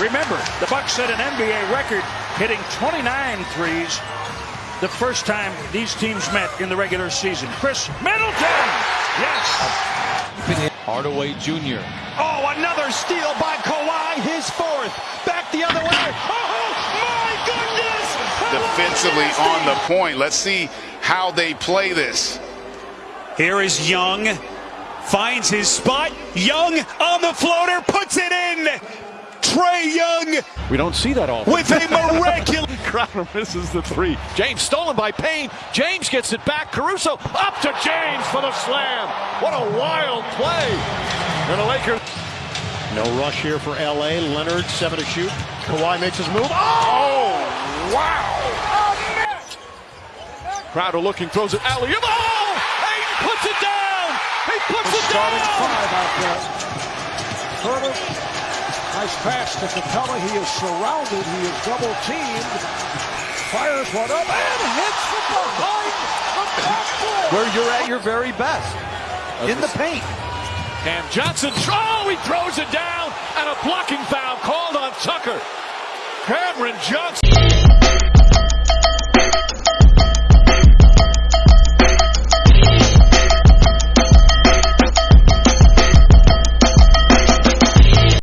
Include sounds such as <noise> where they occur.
Remember, the Bucks set an NBA record hitting 29 threes the first time these teams met in the regular season. Khris Middleton! Yes! Hardaway Jr. Oh, another steal by Kawhi, his fourth. Back the other way. Oh, my goodness! Defensively on the point. Let's see how they play this. Here is Young. Finds his spot. Young on the floater, puts it in. Trae Young. We don't see that often. With a <laughs> miraculous. Crowder misses the three. James stolen by Payne. James gets it back. Caruso up to James for the slam. What a wild play. And the Lakers. No rush here for LA. Leonard, seven to shoot. Kawhi makes his move. Oh, wow. Crowder looking, throws it alley. Oh! Ayton puts it down. He puts it Starting down. five out there. Herman, nice pass to Capela. He is surrounded. He is double teamed. Fires one up and hits from behind the backboard. where you're at your very best in the paint. Cam Johnson. Oh, he throws it down. And a blocking foul called on Tucker. Cameron Johnson.